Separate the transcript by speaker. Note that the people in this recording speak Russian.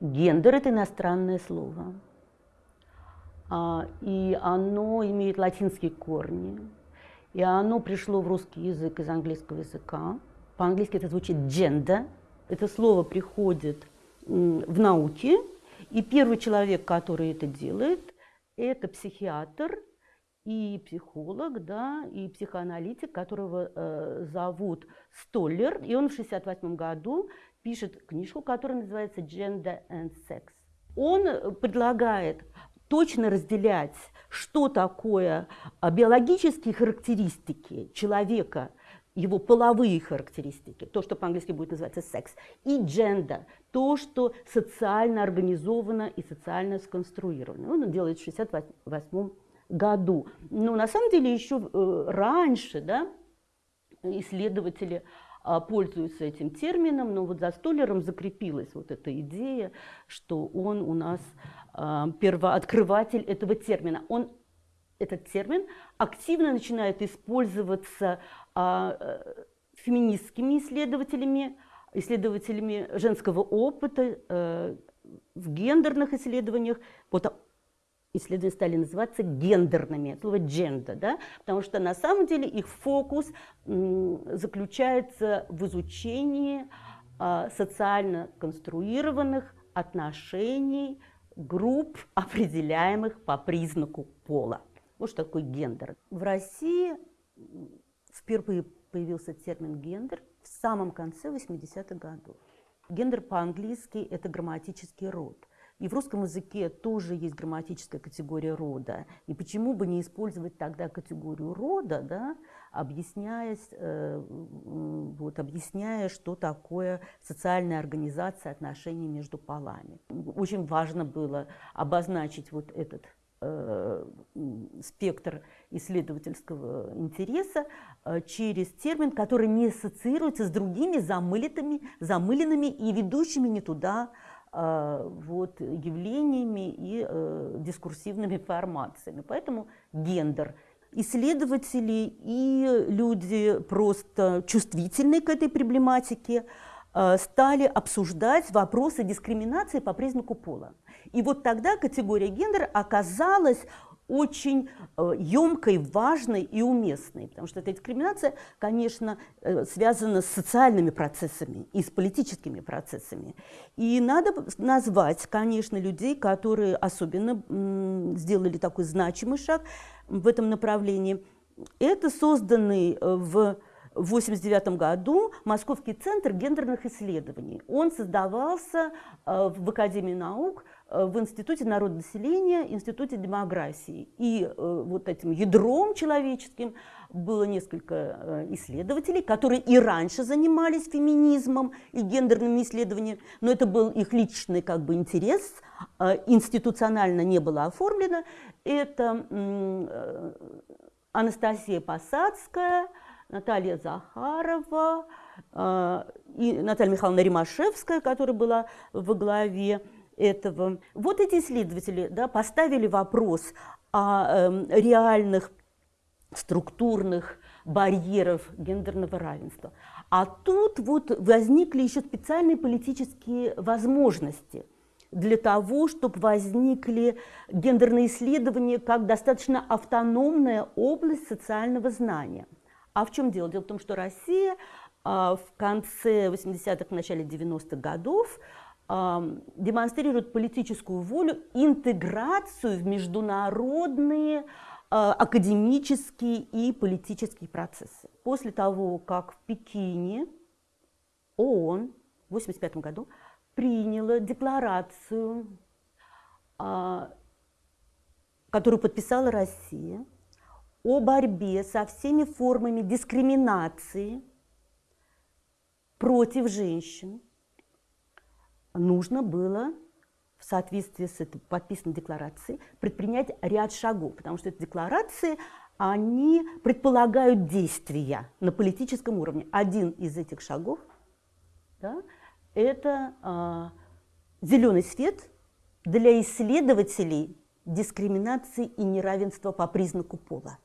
Speaker 1: Гендер – это иностранное слово, а, и оно имеет латинские корни, и оно пришло в русский язык из английского языка. По-английски это звучит gender. Это слово приходит в науке, и первый человек, который это делает, это психиатр и психолог, да, и психоаналитик, которого э, зовут Столлер, и он в 1968 году пишет книжку, которая называется «Gender and Sex». Он предлагает точно разделять, что такое а, биологические характеристики человека, его половые характеристики, то, что по-английски будет называться секс, и джендер, то, что социально организовано и социально сконструировано. Он делает в 1968 году. Но на самом деле еще э, раньше да, исследователи а, пользуются этим термином, но вот за Столлером закрепилась вот эта идея, что он у нас а, первооткрыватель этого термина. Он, этот термин активно начинает использоваться а, э, феминистскими исследователями, исследователями женского опыта э, в гендерных исследованиях. Вот исследования стали называться гендерными, слово gender, да? потому что на самом деле их фокус заключается в изучении а, социально конструированных отношений групп, определяемых по признаку пола. Вот что такое гендер. В России впервые появился термин гендер в самом конце 80-х годов. Гендер по-английски – это грамматический род – и в русском языке тоже есть грамматическая категория рода. И почему бы не использовать тогда категорию рода, да, объясняясь, э, вот, объясняя, что такое социальная организация отношений между полами. Очень важно было обозначить вот этот спектр исследовательского интереса э, через термин, который не ассоциируется с другими замылитыми, замыленными и ведущими не туда а, вот, явлениями и э, дискурсивными формациями. Поэтому гендер. Исследователи и люди просто чувствительные к этой проблематике э, стали обсуждать вопросы дискриминации по признаку пола. И вот тогда категория гендер оказалась очень емкой, э, важной и уместной, потому что эта дискриминация, конечно, э, связана с социальными процессами и с политическими процессами. И надо назвать, конечно, людей, которые особенно сделали такой значимый шаг в этом направлении. Это созданный э, в 1989 году Московский центр гендерных исследований. Он создавался в Академии наук Э, в Институте народонаселения, Институте демографии. И э, вот этим ядром человеческим было несколько э, исследователей, которые и раньше занимались феминизмом и гендерными исследованиями, но это был их личный как бы интерес, институционально не было оформлено. Это Анастасия Посадская, Наталья Захарова, и Наталья Михайловна Римашевская, которая была во главе этого. Вот эти исследователи да, поставили вопрос о э, реальных структурных барьеров гендерного равенства. А тут вот возникли еще специальные политические возможности для того, чтобы возникли гендерные исследования как достаточно автономная область социального знания. А в чем дело? Дело в том, что Россия а, в конце 80-х, начале 90-х годов демонстрирует политическую волю, интеграцию в международные а, академические и политические процессы. После того, как в Пекине ООН в 1985 году приняла декларацию, а, которую подписала Россия, о борьбе со всеми формами дискриминации против женщин, нужно было в соответствии с этой подписанной декларацией предпринять ряд шагов, потому что эти декларации, они предполагают действия на политическом уровне. Один из этих шагов да, – это э, зеленый свет для исследователей дискриминации и неравенства по признаку пола.